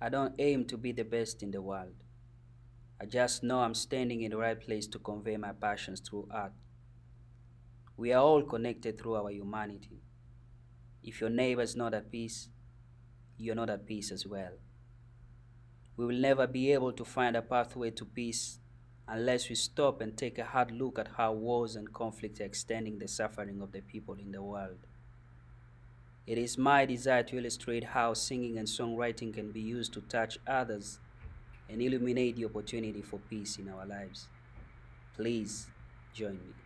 I don't aim to be the best in the world. I just know I'm standing in the right place to convey my passions through art. We are all connected through our humanity. If your neighbor is not at peace, you're not at peace as well. We will never be able to find a pathway to peace unless we stop and take a hard look at how wars and conflicts are extending the suffering of the people in the world. It is my desire to illustrate how singing and songwriting can be used to touch others and illuminate the opportunity for peace in our lives. Please join me.